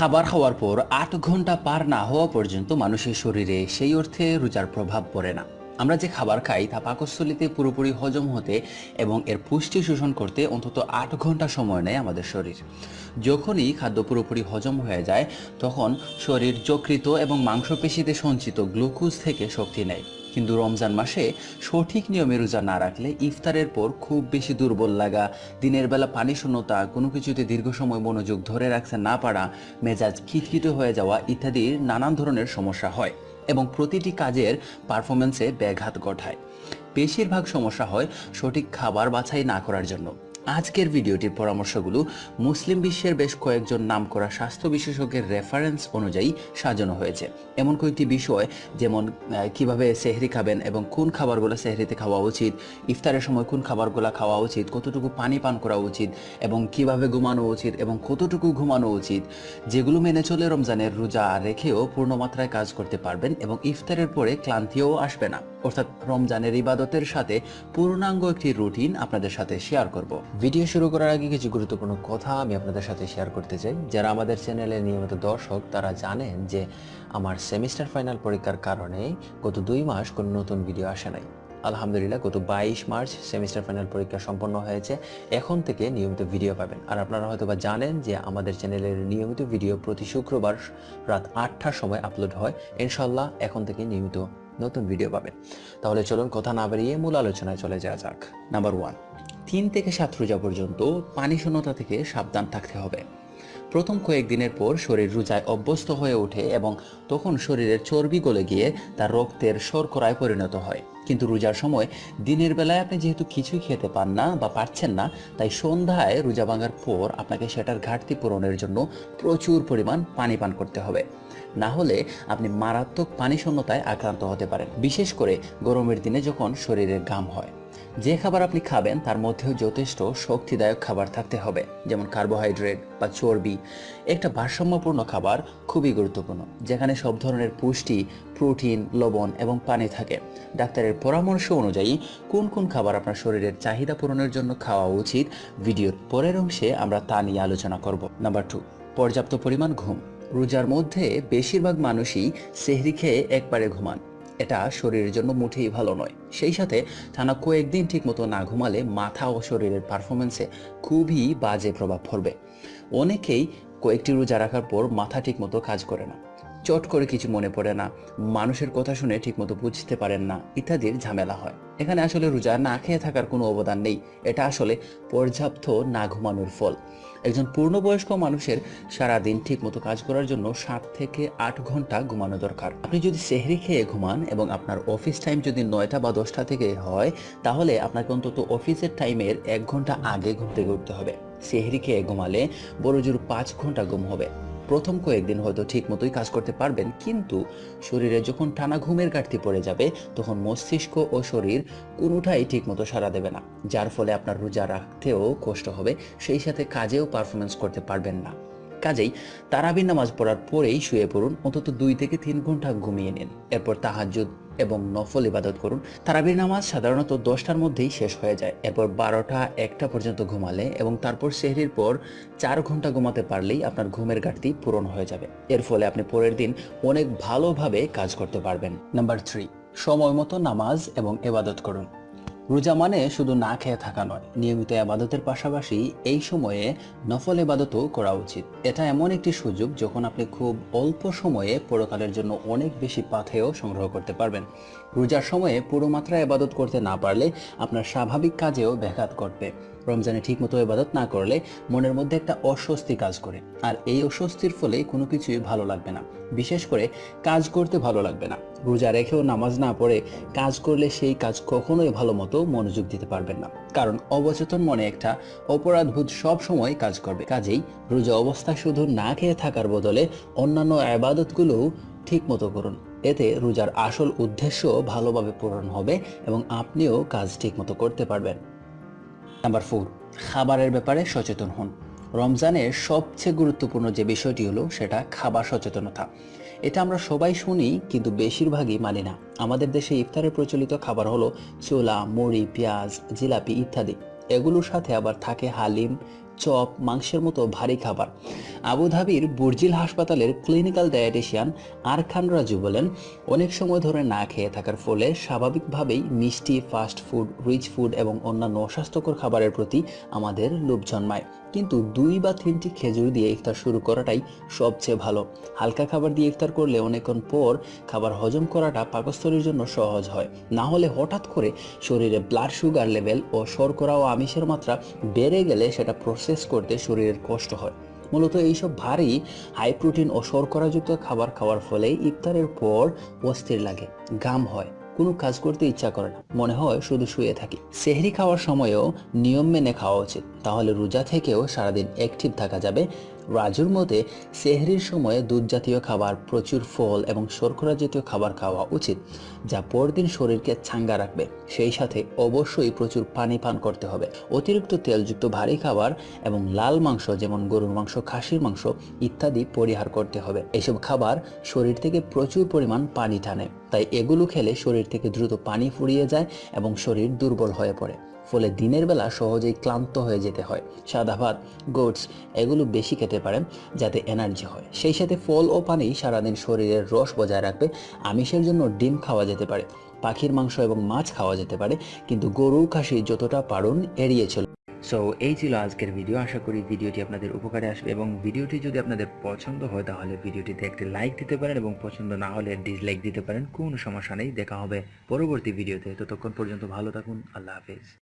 খাবার খাওয়ার পর আট ঘণ্টা পার না হওয়া পর্যন্ত মানুষের শরীরে সেই অর্থে রোজার প্রভাব পড়ে না। আমরা যে খাবার খাই তা পাকস্থলিতে পুরোপুরি হজম হতে এবং এর পুষ্টি শোষণ করতে অন্তত আট ঘণ্টা সময় নেয় আমাদের শরীর। যখনই খাদ্য পুরোপুরি হজম হয়ে যায়, তখন শরীর যকৃত এবং মাংসপেশিতে সঞ্চিত গ্লুকোজ থেকে শক্তি নেয়। কিন্তু রমজান মাসে সঠিক নিয়মে রোজা না রাখলে ইফতারের পর খুব বেশি দুর্বল লাগা, দিনের বেলা পানি শূন্যতা কোনো কিছুতে দীর্ঘ সময় মনোযোগ ধরে রাখতে না পারা, মেজাজ খিটখিটে হয়ে যাওয়া ইত্যাদির নানান ধরনের সমস্যা হয় এবং প্রতিটি কাজের পারফরমেন্সে ব্যাঘাত ঘটায়। বেশিরভাগ সমস্যা হয় সঠিক খাবার বাছাই না করার জন্য। আজকের ভিডিওটির পরামর্শগুলো মুসলিম বিশ্বের বেশ কয়েকজন নামকরা স্বাস্থ্য বিশেষজ্ঞের রেফারেন্স অনুযায়ী সাজানো হয়েছে। এমন কয়েকটি বিষয়, যেমন কীভাবে সেহরি খাবেন এবং কোন খাবারগুলো সেহরিতে খাওয়া উচিত, ইফতারের সময় কোন খাবারগুলো খাওয়া উচিত, কতটুকু পানি পান করা উচিত এবং কীভাবে ঘুমানো উচিত এবং কতটুকু ঘুমানো উচিত, যেগুলো মেনে চলে রমজানের রোজা রেখেও পূর্ণমাত্রায় কাজ করতে পারবেন এবং ইফতারের পরে ক্লান্তিও আসবে না। অর্থাৎ রমজানের ইবাদতের সাথে পূর্ণাঙ্গ একটি রুটিন আপনাদের সাথে শেয়ার করব। ভিডিও শুরু করার আগে কিছু গুরুত্বপূর্ণ কথা আমি আপনাদের সাথে শেয়ার করতে চাই। যারা আমাদের চ্যানেলে নিয়মিত দর্শক, তারা জানেন যে আমার সেমিস্টার ফাইনাল পরীক্ষার কারণে গত দুই মাস কোনো নতুন ভিডিও আসে নাই। আলহামদুলিল্লাহ, গত বাইশ মার্চ সেমিস্টার ফাইনাল পরীক্ষা সম্পন্ন হয়েছে। এখন থেকে নিয়মিত ভিডিও পাবেন। আর আপনারা হয়তো বা জানেন যে আমাদের চ্যানেলের নিয়মিত ভিডিও প্রতি শুক্রবার রাত আটটার সময় আপলোড হয়। ইনশাল্লাহ এখন থেকে নিয়মিত নতুন ভিডিও পাবেন। তাহলে চলুন কথা না বাড়িয়ে মূল আলোচনায় চলে যাওয়া যাক। নাম্বার ওয়ান তিন থেকে সাত রোজা পর্যন্ত পানি শূন্যতা থেকে সাবধান থাকতে হবে। প্রথম কয়েকদিনের পর শরীর রোজায় অভ্যস্ত হয়ে ওঠে এবং তখন শরীরের চর্বি গলে গিয়ে তার রক্তের শর্করায় পরিণত হয়। কিন্তু রোজার সময় দিনের বেলায় আপনি যেহেতু কিছুই খেতে পান না বা পারছেন না, তাই সন্ধ্যায় রোজা ভাঙার পর আপনাকে সেটার ঘাটতি পূরণের জন্য প্রচুর পরিমাণ পানি পান করতে হবে। না হলে আপনি মারাত্মক পানি শূন্যতায় আক্রান্ত হতে পারেন, বিশেষ করে গরমের দিনে যখন শরীরে ঘাম হয়। যে খাবার আপনি খাবেন, তার মধ্যেও যথেষ্ট শক্তিদায়ক খাবার থাকতে হবে, যেমন কার্বোহাইড্রেট বা চর্বি। একটা ভারসাম্যপূর্ণ খাবার খুবই গুরুত্বপূর্ণ, যেখানে সব ধরনের পুষ্টি, প্রোটিন, লবণ এবং পানি থাকে। ডাক্তারের পরামর্শ অনুযায়ী, কোন কোন খাবার আপনার শরীরের চাহিদা পূরণের জন্য খাওয়া উচিত, ভিডিওর পরের অংশে আমরা তা নিয়ে আলোচনা করব। নাম্বার টু, পর্যাপ্ত পরিমাণ ঘুম। রোজার মধ্যে বেশিরভাগ মানুষই সেহরি খেয়ে একবারে ঘুমান। এটা শরীরের জন্য মুঠেই ভালো নয়। সেই সাথে টানা কয়েকদিন ঠিকমতো না ঘুমালে মাথা ও শরীরের পারফরমেন্সে খুবই বাজে প্রভাব পড়বে। অনেকেই কয়েকটি রোজা রাখার পর মাথা ঠিকমতো কাজ করে না। চট করে কিছু মনে পড়ে না, মানুষের কথা শুনে ঠিকমতো বুঝতে পারেন না, ইত্যাদির ঝামেলা হয়। এখানে আসলে রোজা না খেয়ে থাকার কোনো অবদান নেই, এটা আসলে পর্যাপ্ত না ঘুমানোর ফল। একজন পূর্ণবয়স্ক মানুষের সারাদিন ঠিকমতো কাজ করার জন্য সাত থেকে আট ঘণ্টা ঘুমানো দরকার। আপনি যদি সেহরি খেয়ে ঘুমান এবং আপনার অফিস টাইম যদি নয়টা বা দশটা থেকে হয়, তাহলে আপনাকে অন্তত অফিসের টাইমের এক ঘণ্টা আগে থেকে উঠতে হবে। সেহরি খেয়ে ঘুমালে বড় জোর পাঁচ ঘণ্টা ঘুম হবে। প্রথম কয়েকদিন হয়তো ঠিক মতোই কাজ করতে পারবেন, কিন্তু শরীরে যখন টানা ঘুমের ঘাটতি পড়ে যাবে, তখন মস্তিষ্ক ও শরীর কোনোটাই ঠিক মতো সাড়া দেবে না, যার ফলে আপনার রোজা রাখতেও কষ্ট হবে, সেই সাথে কাজেও পারফরমেন্স করতে পারবেন না। কাজেই তারাবির নামাজ পড়ার পরেই শুয়ে পড়ুন, অন্তত দুই থেকে তিন ঘণ্টা ঘুমিয়ে নিন। এরপর তাহাজ্জুদ এবং নফল ইবাদত করুন। তারাবির নামাজ সাধারণত দশটার মধ্যেই শেষ হয়ে যায়। এরপর বারোটা, একটা পর্যন্ত ঘুমালে এবং তারপর সেহরির পর চার ঘণ্টা ঘুমাতে পারলেই আপনার ঘুমের ঘাটতি পূরণ হয়ে যাবে। এর ফলে আপনি পরের দিন অনেক ভালোভাবে কাজ করতে পারবেন। নাম্বার থ্রি, সময় মতো নামাজ এবং এবাদত করুন। রোজা মানে শুধু না খেয়ে থাকা নয়, নিয়মিত আবাদতের পাশাপাশি এই সময়ে নফল এবাদতও করা উচিত। এটা এমন একটি সুযোগ যখন আপনি খুব অল্প সময়ে পরকালের জন্য অনেক বেশি পাথেও সংগ্রহ করতে পারবেন। রোজার সময়ে পুরো মাত্রায় আবাদত করতে না পারলে আপনার স্বাভাবিক কাজেও ব্যাঘাত ঘটবে। রমজানে ঠিকমতো এবাদত না করলে মনের মধ্যে একটা অস্বস্তি কাজ করে। আর এই অস্বস্তির ফলে কোনো কিছুই ভালো লাগবে না। বিশেষ করে কাজ করতে ভালো লাগবে না। রোজা রেখেও নামাজ না পড়ে কাজ করলে সেই কাজ কখনোই ভালো মতো মনোযোগ দিতে পারবেন না। কারণ অবচেতন মনে একটা অপরাধবোধ সব সময় কাজ করবে। কাজেই রোজা অবস্থা শুধু না খেয়ে থাকার বদলে অন্যান্য আবাদতগুলোও ঠিক মতো করুন। এতে রোজার আসল উদ্দেশ্য ভালোভাবে পূরণ হবে এবং আপনিও কাজ ঠিক মতো করতে পারবেন। নাম্বার ফোর, খাবারের ব্যাপারে সচেতন হন। রমজানের সবচেয়ে গুরুত্বপূর্ণ যে বিষয়টি হলো সেটা খাবার সচেতনতা। এটা আমরা সবাই শুনি, কিন্তু বেশিরভাগই মানি না। আমাদের দেশে ইফতারে প্রচলিত খাবার হলো ছোলা, মুড়ি, পেঁয়াজ, জিলাপি ইত্যাদি। এগুলোর সাথে আবার থাকে হালিম চপ, মাংসের মতো ভারী খাবার। আবুধাবির বুর্জিল হাসপাতালের ক্লিনিক্যাল ডায়েটিশিয়ান আরখান রাজু বলেন, অনেক সময় ধরে না খেয়ে থাকার ফলে স্বাভাবিকভাবেই মিষ্টি, ফাস্ট ফুড, রিচ ফুড এবং অন্যান্য অস্বাস্থ্যকর খাবারের প্রতি আমাদের লোভ জন্মায়। কিন্তু দুই বা তিনটি খেজুর দিয়ে ইফতার শুরু করাটাই সবচেয়ে ভালো। হালকা খাবার দিয়ে ইফতার করলে অনেকক্ষণ পর খাবার হজম করাটা পাকস্থলীর জন্য সহজ হয়। না হলে হঠাৎ করে শরীরে ব্লাড সুগার লেভেল ও শর্করা ও আমিষের মাত্রা বেড়ে গেলে সেটা প্রসেস করতে শরীরের কষ্ট হয়। মূলত এইসব ভারী হাই প্রোটিন ও শর্করাযুক্ত খাবার খাওয়ার ফলে ইফতারের পর অস্থির লাগে গাম হয়। কোনো কাজ করতে ইচ্ছা করে না। মনে হয় শুধু শুয়ে থাকি। সেহরি খাওয়ার সময়ও নিয়ম মেনে খাওয়া উচিত। তাহলে রোজা থেকেও সারাদিন অ্যাক্টিভ থাকা যাবে। রাজুর মতে, সেহরির সময়ে দুধ জাতীয় খাবার, প্রচুর ফল এবং শর্করা জাতীয় খাবার খাওয়া উচিত, যা পরদিন শরীরকে ছাঙ্গা রাখবে। সেই সাথে অবশ্যই প্রচুর পানি পান করতে হবে। অতিরিক্ত তেলযুক্ত ভারী খাবার এবং লাল মাংস, যেমন গরুর মাংস, খাসির মাংস ইত্যাদি পরিহার করতে হবে। এসব খাবার শরীর থেকে প্রচুর পরিমাণ পানি টানে। তাই এগুলো খেলে শরীর থেকে দ্রুত পানি ফুরিয়ে যায় এবং শরীর দুর্বল হয়ে পড়ে। ফলে দিনের বেলা সহজেই ক্লান্ত হয়ে যেতে হয়। সাদা ভাত গোটস এগুলো বেশি খেতে পারেন যাতে এনার্জি হয়। সেই সাথে ফল ও পানি সারাদিন শরীরের রস বজায় রাখবে, আমিষের জন্য ডিম খাওয়া যেতে পারে, পাখির মাংস এবং মাছ খাওয়া যেতে পারে, কিন্তু গরু খাসি যতটা পারুন এড়িয়ে চল সো এই ছিল আজকের ভিডিও আশা করি ভিডিওটি আপনাদের উপকারে আসবে এবং ভিডিওটি যদি আপনাদের পছন্দ হয়, তাহলে ভিডিওটিতে একটি লাইক দিতে পারেন এবং পছন্দ না হলে ডিসলাইক দিতে পারেন। কোনো সমস্যা নেই। দেখা হবে পরবর্তী ভিডিওতে ততক্ষণ পর্যন্ত ভালো থাকুন। আল্লাহ হাফেজ।